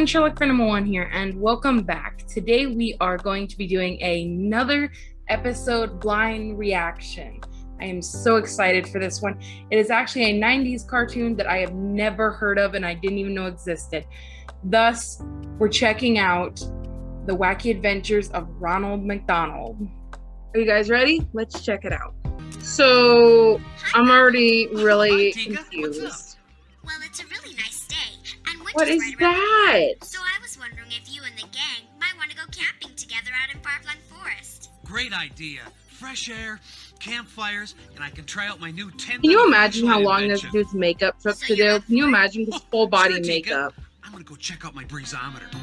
everyone, Sherlock for number one here, and welcome back. Today we are going to be doing another episode blind reaction. I am so excited for this one. It is actually a 90s cartoon that I have never heard of and I didn't even know existed. Thus, we're checking out the wacky adventures of Ronald McDonald. Are you guys ready? Let's check it out. So, I'm already really confused. Well, it's a really nice day, and winter's What is right around the that? corner. So I was wondering if you and the gang might want to go camping together out in Farflung Forest. Great idea. Fresh air, campfires, and I can try out my new tent. Can you imagine how flashlight long this invention. dude's makeup took So to you're do? Can you imagine his full body Sure, makeup? I'm gonna go check out my breezometer.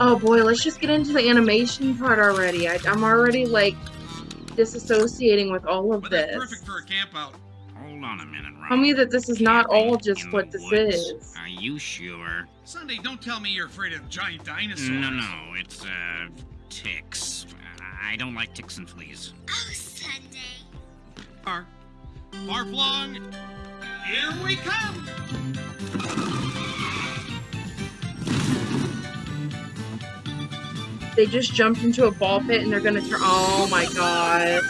Oh boy, let's just get into the animation part already. I, I'm already like disassociating with all of But that's this. perfect for a camp out. Hold on a minute, Ron. Tell me that this is not all just what this woods. is. Are you sure? Sunday, don't tell me you're afraid of giant dinosaurs. No, no, it's uh ticks. I don't like ticks and fleas. Oh, Sunday. Far, far flung. Here we come. They just jumped into a ball pit and they're gonna turn. Oh my god,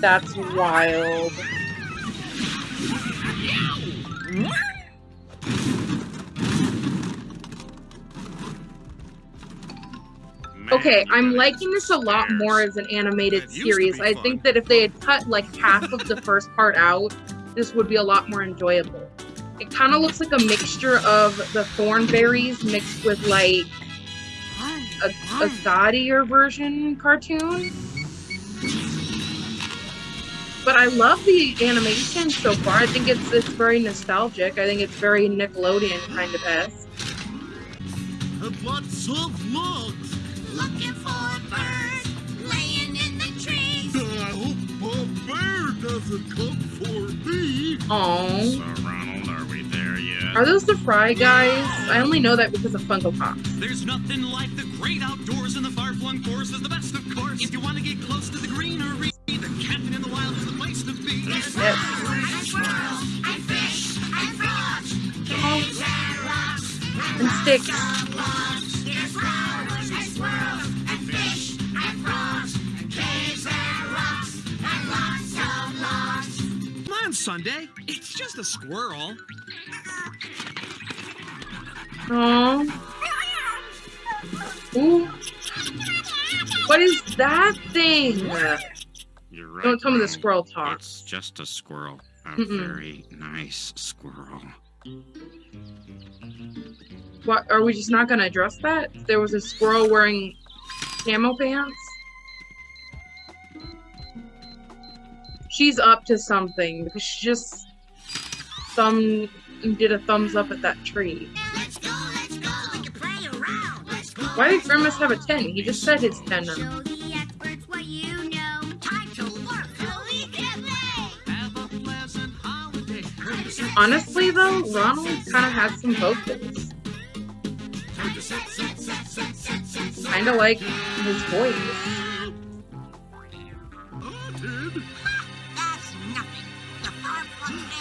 that's wild. Okay, I'm liking this a lot more as an animated That used to series. I think that if they had cut like half of the first part out, this would be a lot more enjoyable. It kind of looks like a mixture of the Thornberrys mixed with like a, a gaudier version cartoon. But I love the animation so far. I think it's it's very nostalgic. I think it's very Nickelodeon kind of esque. and lots of logs. Looking for a bird laying in the trees. I hope a bear doesn't come for me. Aww. So, Ronald, are we there yet? Are those the Fry guys? I only know that because of Funko Pops. There's nothing like the great outdoors, and the far-flung forest is the best, of course. If you want to get close to the greenery, then camping in the wild is the place to be. Yes. And squirrels, and fish, Sunday. It's just a squirrel. Aww. Ooh. What is that thing? You're right. Don't tell me the squirrel talks. It's just a squirrel. A Mm-mm. very nice squirrel. What are we just not gonna address that? There was a squirrel wearing camo pants. She's up to something because she just thumb did a thumbs up at that tree. Let's go, let's go. We can play around. Let's go. Why did Grimace have a 10? He just said his 10. Show the experts what you know. Time to work so we can play. Have a pleasant holiday. Honestly, though, Ronald kind of has some vocals. Kind of like his voice.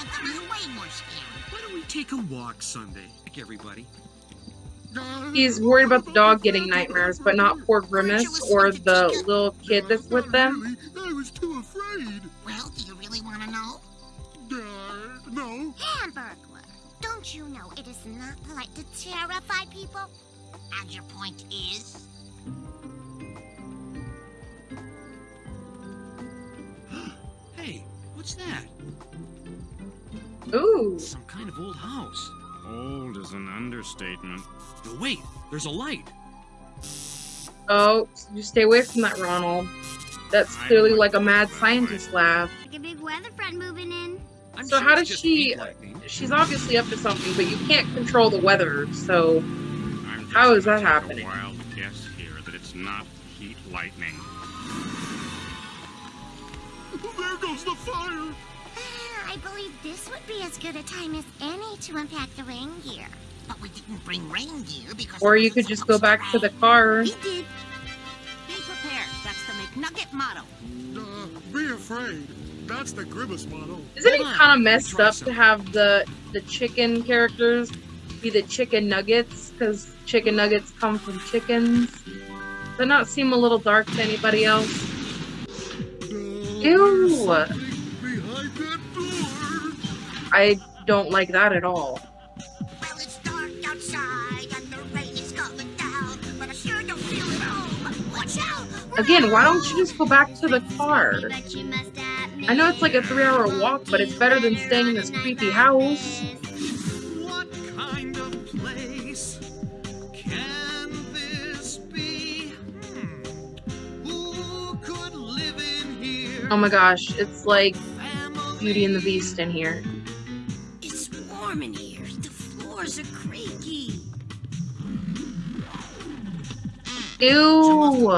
Far-flung way more scary. Why don't we take a walk Sunday? Like everybody. He's worried about the dog getting nightmares, but not poor Grimace or the little kid that's with them. I was too afraid. Well, do you really want to know? Uh, no. Hamburglar, don't you know it is not polite to terrify people? And your point is? Hey, what's that? Ooh. Some kind of old house. Old is an understatement. No, wait. There's a light. Oh, you stay away from that, Ronald. That's clearly like a mad scientist lab. Like a big weather front moving in. I'm So sure how does she- She's obviously up to something, but you can't control the weather, so How is that happening? A wild guess here that it's not heat lightning. There goes the fire. I believe this would be as good a time as any to unpack the rain gear. But we didn't bring rain gear because. or you could just go back to the car. We did. Be prepared. That's the McNugget motto. Uh, be afraid. That's the Grimace motto. Isn't it kind of messed up to have the the chicken characters be the chicken nuggets because chicken nuggets come from chickens. Does that not seem a little dark to anybody else? Ew. Behind that door. I don't like that at all. Well, it's dark outside and the rain is coming down, but I sure don't feel at home. Watch out! Again, why don't you just go back to the car? I know it's like a three hour walk, but it's better than staying in this creepy house. What kind of place can this be? Hmm. Who could live in here? Oh my gosh, it's like Beauty and the Beast in here. Ew.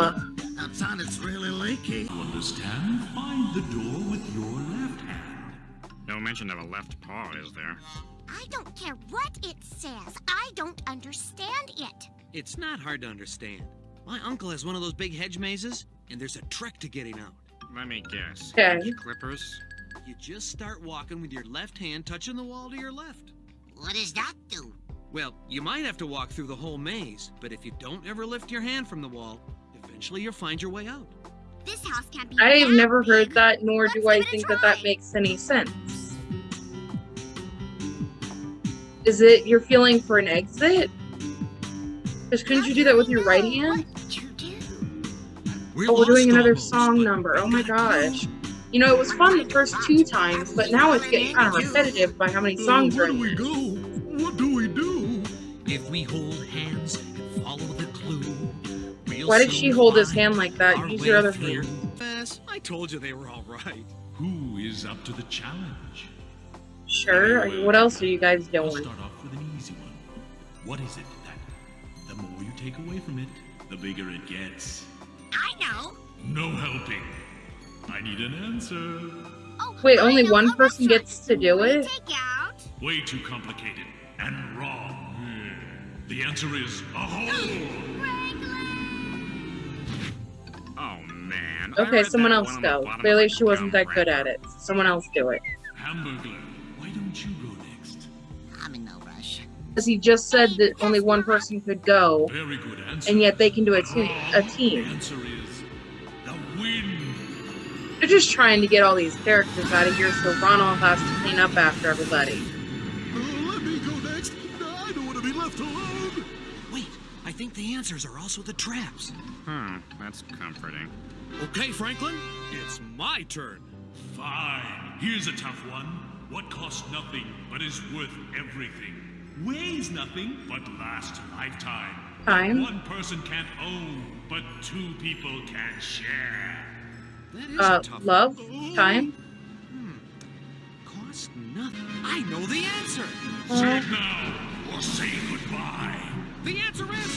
Outside it's really leaky. You understand? Find the door with your left hand. No mention of a left paw, is there? I don't care what it says. I don't understand it. It's not hard to understand. My uncle has one of those big hedge mazes, and there's a trick to getting out. Let me guess. Okay. Hedge Clippers? You just start walking with your left hand touching the wall to your left. What does that do? Well, you might have to walk through the whole maze, but if you don't ever lift your hand from the wall, eventually you'll find your way out. This house can't be. I've never big. heard that, nor do Let's I give it a think that that makes any sense. Is it you're feeling for an exit? Because couldn't you do that with your right hand? You do? We're Oh, we're doing another almost, song number. Oh my gosh. You know, it was fun the first two times, but now it's getting kind of repetitive by how many songs Uh, are where in do we hold hands and follow the clue, we'll Why did she hold his hand like that? our Use your other through. hand. Yes, I told you they were all right. Who is up to the challenge? Sure. What else are you guys I'll doing? start off with an easy one. What is it that the more you take away from it, the bigger it gets? I know. No helping. I need an answer. Oh, Wait, only one person gets to do it? Take out. Way too complicated and wrong. The answer is a hole. Oh, man. Okay, someone else one on the go. Clearly she wasn't that good at it. Someone else do it. Hamburglar, why don't you go next? I'm in no rush. Because he just said that only one person could go, Very good answer. and yet they can do a, But te- wrong. a The team. answer is the wind. They're just trying to get all these characters out of here so Ronald has to clean up after everybody. Think the answers are also the traps. Hmm, that's comforting. Okay, Franklin, it's my turn. Fine. Here's a tough one. What costs nothing but is worth everything? Weighs nothing but lasts a lifetime. Time. One person can't own, but two people can share. That is Uh, a tough love? one. Time? Cost nothing. I know the answer. Say it now, or say goodbye. The answer is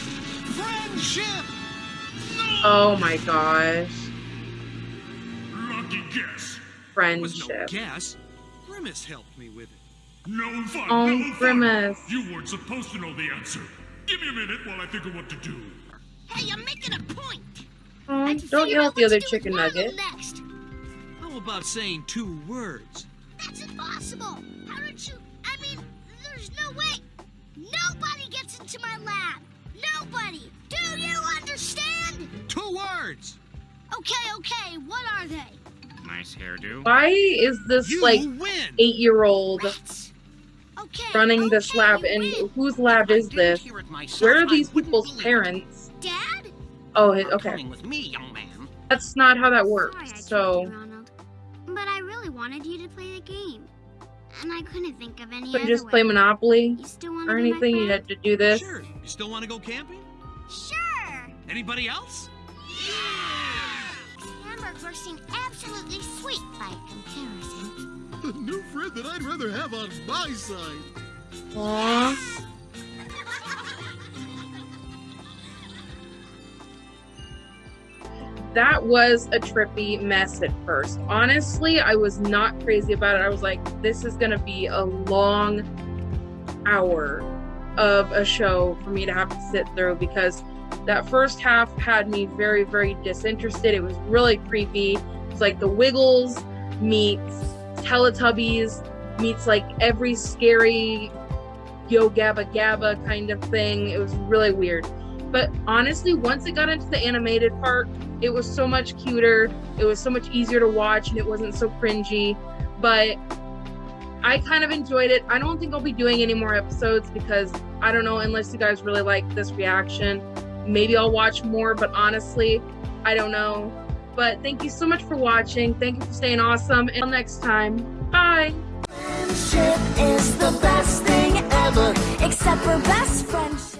friendship. Oh my gosh. Lucky guess. It was no Friendship. guess. Grimace helped me with it. No fun. Oh, no fun. You weren't supposed to know the answer. Give me a minute while I think of what to do. Hey, I'm making a point. Oh, don't yell at the other to do with chicken nugget. Next. How about saying two words? That's impossible. Nobody gets into my lab. Nobody. Do you understand? Two words. Okay, okay. What are they? Nice hairdo. Why is this You like eight year old Okay. running this lab? And win. whose lab is this? Where are these people's parents? Dad? Oh, it- okay. With me, young man. That's not how that works. tricked So, you, But I really wanted you to play the game. And I couldn't think of any couldn't other just way. play Monopoly You still want or to be my anything. You had to do this. Sure. You still want to go camping? Sure. Anybody else? Yeah! Hamburgers seem absolutely sweet by comparison. A new friend that I'd rather have on my side. Aww. That was a trippy mess at first. Honestly, I was not crazy about it. I was like, this is going to be a long hour of a show for me to have to sit through because that first half had me very, very disinterested. It was really creepy. It's like the Wiggles meets Teletubbies meets like every scary Yo Gabba Gabba kind of thing. It was really weird. But honestly, once it got into the animated part, it was so much cuter. It was so much easier to watch and it wasn't so cringy. But I kind of enjoyed it. I don't think I'll be doing any more episodes because I don't know, unless you guys really like this reaction, maybe I'll watch more, but honestly, I don't know. But thank you so much for watching. Thank you for staying awesome. Until next time, bye. Friendship is the best thing ever, except for best.